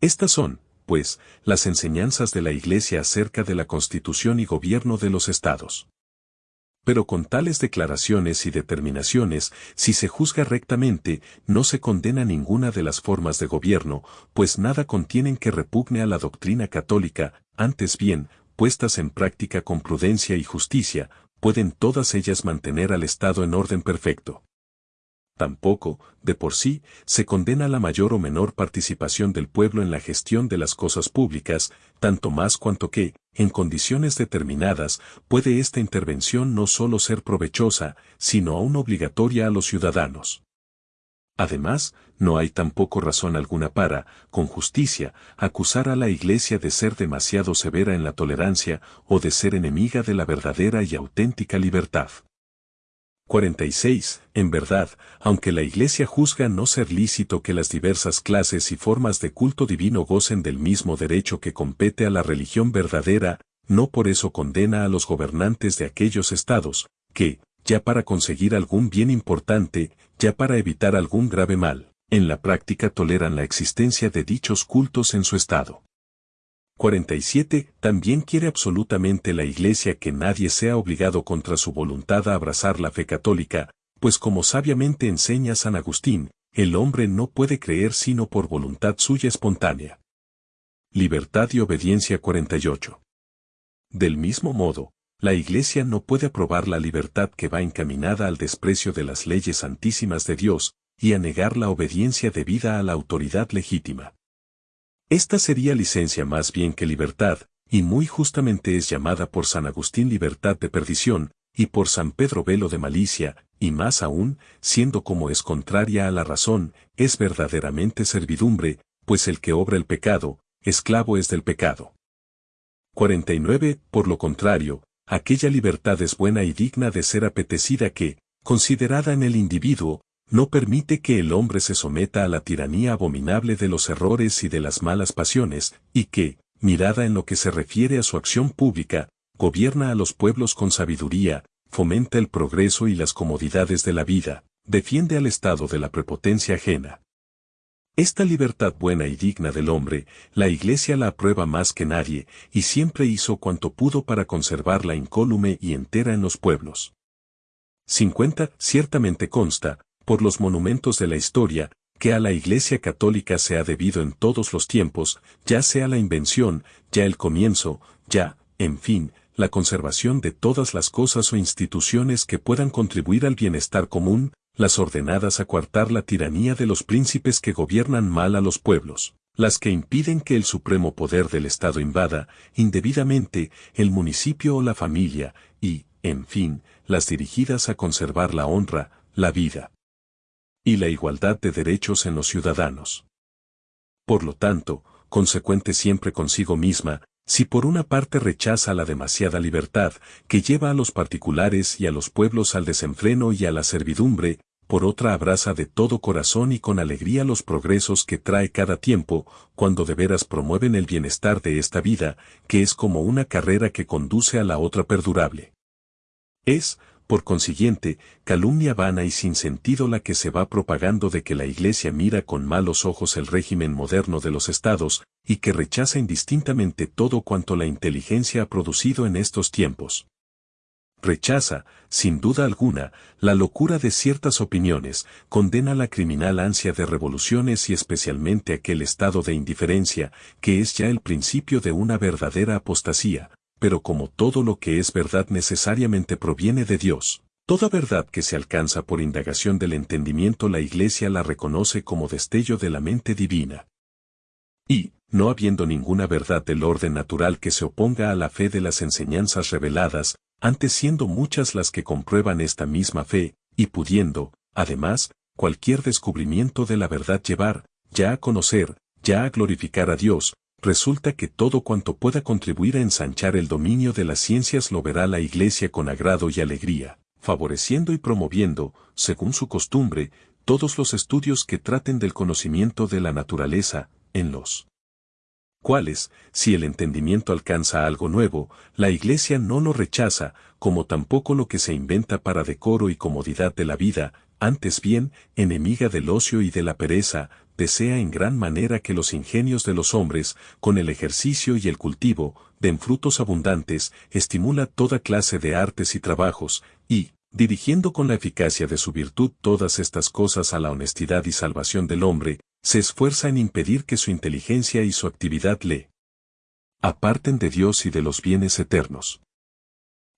A: Estas son, pues, las enseñanzas de la Iglesia acerca de la constitución y gobierno de los estados. Pero con tales declaraciones y determinaciones, si se juzga rectamente, no se condena ninguna de las formas de gobierno, pues nada contienen que repugne a la doctrina católica, antes bien, puestas en práctica con prudencia y justicia, pueden todas ellas mantener al Estado en orden perfecto. Tampoco, de por sí, se condena la mayor o menor participación del pueblo en la gestión de las cosas públicas, tanto más cuanto que, en condiciones determinadas, puede esta intervención no solo ser provechosa, sino aún obligatoria a los ciudadanos. Además, no hay tampoco razón alguna para, con justicia, acusar a la Iglesia de ser demasiado severa en la tolerancia o de ser enemiga de la verdadera y auténtica libertad. 46. En verdad, aunque la Iglesia juzga no ser lícito que las diversas clases y formas de culto divino gocen del mismo derecho que compete a la religión verdadera, no por eso condena a los gobernantes de aquellos estados, que, ya para conseguir algún bien importante, ya para evitar algún grave mal, en la práctica toleran la existencia de dichos cultos en su estado. 47. También quiere absolutamente la Iglesia que nadie sea obligado contra su voluntad a abrazar la fe católica, pues como sabiamente enseña San Agustín, el hombre no puede creer sino por voluntad suya espontánea. Libertad y obediencia 48. Del mismo modo, la Iglesia no puede aprobar la libertad que va encaminada al desprecio de las leyes santísimas de Dios, y a negar la obediencia debida a la autoridad legítima. Esta sería licencia más bien que libertad, y muy justamente es llamada por San Agustín libertad de perdición, y por San Pedro velo de malicia, y más aún, siendo como es contraria a la razón, es verdaderamente servidumbre, pues el que obra el pecado, esclavo es del pecado. 49. Por lo contrario, aquella libertad es buena y digna de ser apetecida que, considerada en el individuo, no permite que el hombre se someta a la tiranía abominable de los errores y de las malas pasiones, y que, mirada en lo que se refiere a su acción pública, gobierna a los pueblos con sabiduría, fomenta el progreso y las comodidades de la vida, defiende al estado de la prepotencia ajena. Esta libertad buena y digna del hombre, la Iglesia la aprueba más que nadie, y siempre hizo cuanto pudo para conservarla incólume y entera en los pueblos. 50. Ciertamente consta, por los monumentos de la historia, que a la Iglesia Católica se ha debido en todos los tiempos, ya sea la invención, ya el comienzo, ya, en fin, la conservación de todas las cosas o instituciones que puedan contribuir al bienestar común, las ordenadas a coartar la tiranía de los príncipes que gobiernan mal a los pueblos, las que impiden que el supremo poder del Estado invada, indebidamente, el municipio o la familia, y, en fin, las dirigidas a conservar la honra, la vida y la igualdad de derechos en los ciudadanos. Por lo tanto, consecuente siempre consigo misma, si por una parte rechaza la demasiada libertad que lleva a los particulares y a los pueblos al desenfreno y a la servidumbre, por otra abraza de todo corazón y con alegría los progresos que trae cada tiempo, cuando de veras promueven el bienestar de esta vida, que es como una carrera que conduce a la otra perdurable. Es, por consiguiente, calumnia vana y sin sentido la que se va propagando de que la Iglesia mira con malos ojos el régimen moderno de los estados, y que rechaza indistintamente todo cuanto la inteligencia ha producido en estos tiempos. Rechaza, sin duda alguna, la locura de ciertas opiniones, condena la criminal ansia de revoluciones y especialmente aquel estado de indiferencia, que es ya el principio de una verdadera apostasía, pero como todo lo que es verdad necesariamente proviene de Dios, toda verdad que se alcanza por indagación del entendimiento la Iglesia la reconoce como destello de la mente divina. Y, no habiendo ninguna verdad del orden natural que se oponga a la fe de las enseñanzas reveladas, antes siendo muchas las que comprueban esta misma fe, y pudiendo, además, cualquier descubrimiento de la verdad llevar, ya a conocer, ya a glorificar a Dios, resulta que todo cuanto pueda contribuir a ensanchar el dominio de las ciencias lo verá la Iglesia con agrado y alegría, favoreciendo y promoviendo, según su costumbre, todos los estudios que traten del conocimiento de la naturaleza, en los cuales, si el entendimiento alcanza algo nuevo, la Iglesia no lo rechaza, como tampoco lo que se inventa para decoro y comodidad de la vida, antes bien, enemiga del ocio y de la pereza, desea en gran manera que los ingenios de los hombres, con el ejercicio y el cultivo, den frutos abundantes, estimula toda clase de artes y trabajos, y, dirigiendo con la eficacia de su virtud todas estas cosas a la honestidad y salvación del hombre, se esfuerza en impedir que su inteligencia y su actividad le aparten de Dios y de los bienes eternos.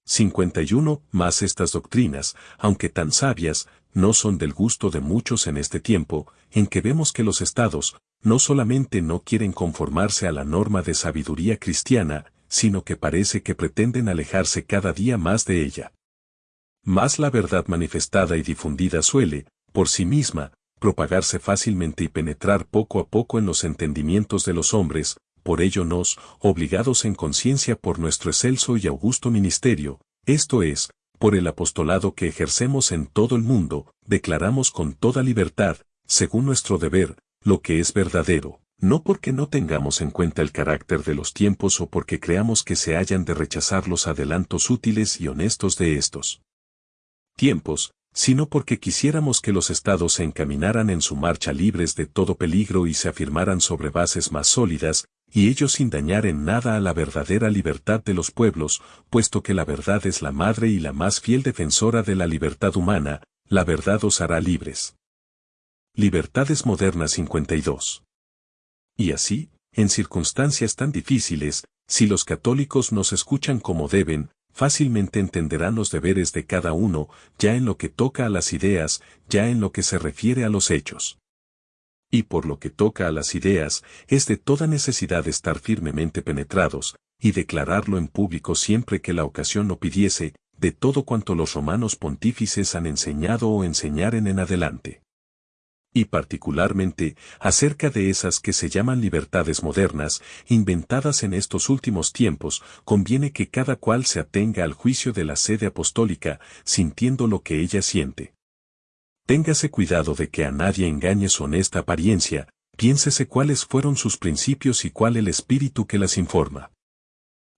A: 51. Más estas doctrinas, aunque tan sabias, no son del gusto de muchos en este tiempo, en que vemos que los estados, no solamente no quieren conformarse a la norma de sabiduría cristiana, sino que parece que pretenden alejarse cada día más de ella. Más la verdad manifestada y difundida suele, por sí misma, propagarse fácilmente y penetrar poco a poco en los entendimientos de los hombres, por ello nos, obligados en conciencia por nuestro excelso y augusto ministerio, esto es, por el apostolado que ejercemos en todo el mundo, declaramos con toda libertad, según nuestro deber, lo que es verdadero, no porque no tengamos en cuenta el carácter de los tiempos o porque creamos que se hayan de rechazar los adelantos útiles y honestos de estos tiempos, sino porque quisiéramos que los estados se encaminaran en su marcha libres de todo peligro y se afirmaran sobre bases más sólidas, y ello sin dañar en nada a la verdadera libertad de los pueblos, puesto que la verdad es la madre y la más fiel defensora de la libertad humana, la verdad os hará libres. Libertades Modernas 52. Y así, en circunstancias tan difíciles, si los católicos nos escuchan como deben, fácilmente entenderán los deberes de cada uno, ya en lo que toca a las ideas, ya en lo que se refiere a los hechos y por lo que toca a las ideas, es de toda necesidad estar firmemente penetrados, y declararlo en público siempre que la ocasión lo pidiese, de todo cuanto los romanos pontífices han enseñado o enseñaren en adelante. Y particularmente, acerca de esas que se llaman libertades modernas, inventadas en estos últimos tiempos, conviene que cada cual se atenga al juicio de la sede apostólica, sintiendo lo que ella siente. Téngase cuidado de que a nadie engañe su honesta apariencia, piénsese cuáles fueron sus principios y cuál el espíritu que las informa.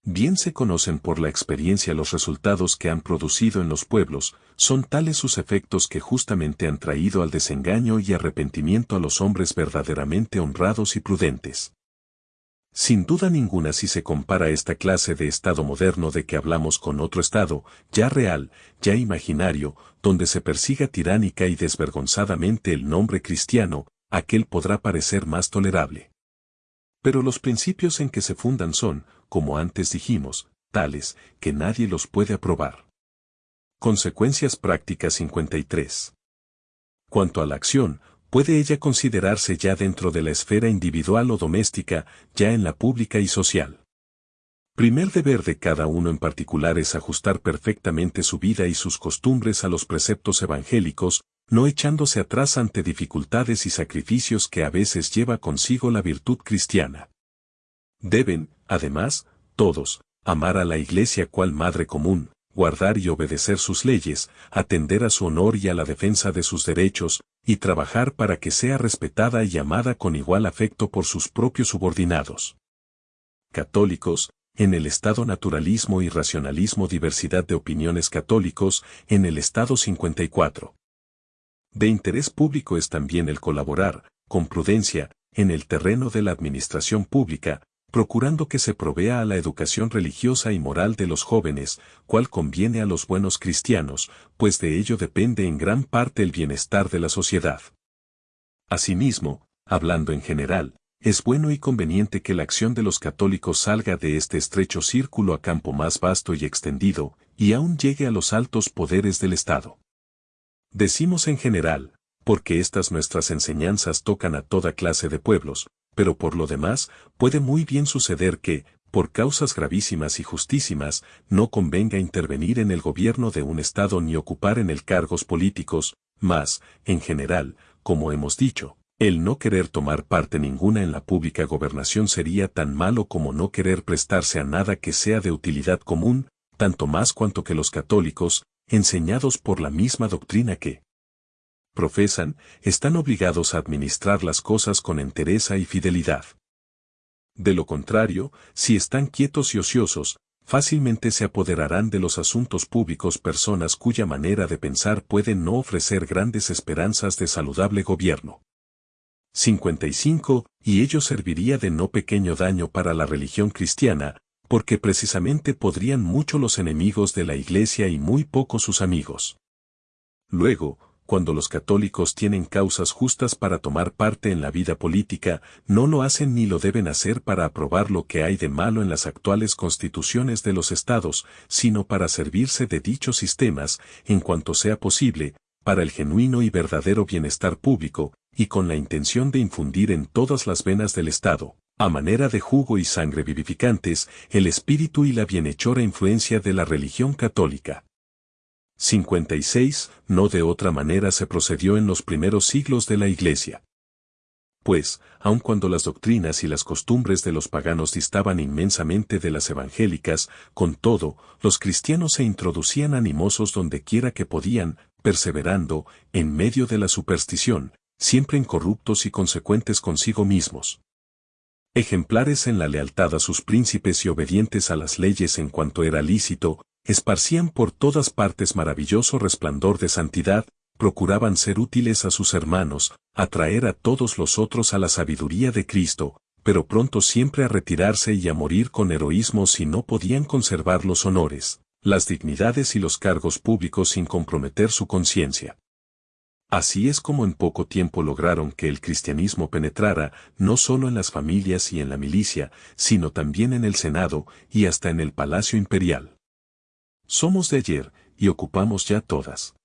A: Bien se conocen por la experiencia los resultados que han producido en los pueblos, son tales sus efectos que justamente han traído al desengaño y arrepentimiento a los hombres verdaderamente honrados y prudentes. Sin duda ninguna si se compara esta clase de Estado moderno de que hablamos con otro Estado, ya real, ya imaginario, donde se persiga tiránica y desvergonzadamente el nombre cristiano, aquel podrá parecer más tolerable. Pero los principios en que se fundan son, como antes dijimos, tales que nadie los puede aprobar. Consecuencias prácticas 53. Cuanto a la acción, puede ella considerarse ya dentro de la esfera individual o doméstica, ya en la pública y social. Primer deber de cada uno en particular es ajustar perfectamente su vida y sus costumbres a los preceptos evangélicos, no echándose atrás ante dificultades y sacrificios que a veces lleva consigo la virtud cristiana. Deben, además, todos, amar a la Iglesia cual madre común, guardar y obedecer sus leyes, atender a su honor y a la defensa de sus derechos, y trabajar para que sea respetada y amada con igual afecto por sus propios subordinados. Católicos, en el estado naturalismo y racionalismo diversidad de opiniones católicos, en el estado 54. De interés público es también el colaborar, con prudencia, en el terreno de la administración pública, procurando que se provea a la educación religiosa y moral de los jóvenes, cual conviene a los buenos cristianos, pues de ello depende en gran parte el bienestar de la sociedad. Asimismo, hablando en general, es bueno y conveniente que la acción de los católicos salga de este estrecho círculo a campo más vasto y extendido, y aún llegue a los altos poderes del Estado. Decimos en general, porque estas nuestras enseñanzas tocan a toda clase de pueblos, pero por lo demás, puede muy bien suceder que, por causas gravísimas y justísimas, no convenga intervenir en el gobierno de un Estado ni ocupar en el cargos políticos, mas, en general, como hemos dicho, el no querer tomar parte ninguna en la pública gobernación sería tan malo como no querer prestarse a nada que sea de utilidad común, tanto más cuanto que los católicos, enseñados por la misma doctrina que, profesan, están obligados a administrar las cosas con entereza y fidelidad. De lo contrario, si están quietos y ociosos, fácilmente se apoderarán de los asuntos públicos personas cuya manera de pensar puede no ofrecer grandes esperanzas de saludable gobierno. 55. Y ello serviría de no pequeño daño para la religión cristiana, porque precisamente podrían mucho los enemigos de la Iglesia y muy poco sus amigos. Luego, cuando los católicos tienen causas justas para tomar parte en la vida política, no lo hacen ni lo deben hacer para aprobar lo que hay de malo en las actuales constituciones de los estados, sino para servirse de dichos sistemas, en cuanto sea posible, para el genuino y verdadero bienestar público, y con la intención de infundir en todas las venas del Estado, a manera de jugo y sangre vivificantes, el espíritu y la bienhechora influencia de la religión católica. 56. No de otra manera se procedió en los primeros siglos de la Iglesia. Pues, aun cuando las doctrinas y las costumbres de los paganos distaban inmensamente de las evangélicas, con todo, los cristianos se introducían animosos donde quiera que podían, perseverando, en medio de la superstición, siempre incorruptos y consecuentes consigo mismos. Ejemplares en la lealtad a sus príncipes y obedientes a las leyes en cuanto era lícito, esparcían por todas partes maravilloso resplandor de santidad, procuraban ser útiles a sus hermanos, atraer a todos los otros a la sabiduría de Cristo, pero pronto siempre a retirarse y a morir con heroísmo si no podían conservar los honores, las dignidades y los cargos públicos sin comprometer su conciencia. Así es como en poco tiempo lograron que el cristianismo penetrara no solo en las familias y en la milicia, sino también en el Senado y hasta en el Palacio Imperial. Somos de ayer, y ocupamos ya todas.